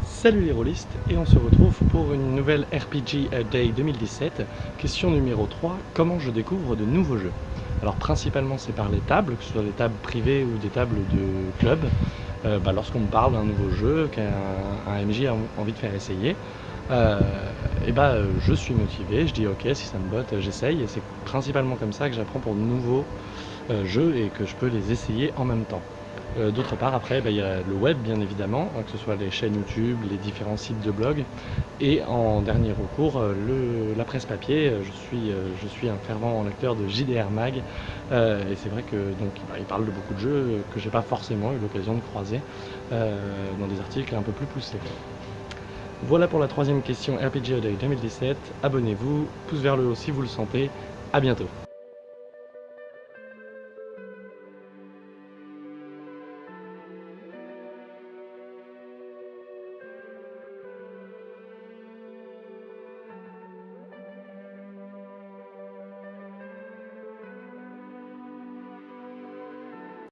Salut les rôlistes et on se retrouve pour une nouvelle RPG euh, Day 2017, question numéro 3, comment je découvre de nouveaux jeux? Alors principalement c'est par les tables, que ce soit des tables privées ou des tables de club, euh, bah, lorsqu'on me parle d'un nouveau jeu qu'un MJ a envie de faire essayer, euh, eh bah, je suis motivé, je dis ok si ça me botte j'essaye. Et c'est principalement comme ça que j'apprends pour de nouveaux jeux et que je peux les essayer en même temps. Euh, d'autre part, après, bah, il y a le web, bien évidemment, hein, que ce soit les chaînes YouTube, les différents sites de blog. Et en dernier recours, euh, la presse papier. Je suis, euh, je suis un fervent lecteur de JDR Mag. et c'est vrai que donc, bah, il parle de beaucoup de jeux que j'ai pas forcément eu l'occasion de croiser dans des articles un peu plus poussés. Voilà pour la troisième question RPG Day 2017. Abonnez-vous, pouce vers le haut si vous le sentez. A bientôt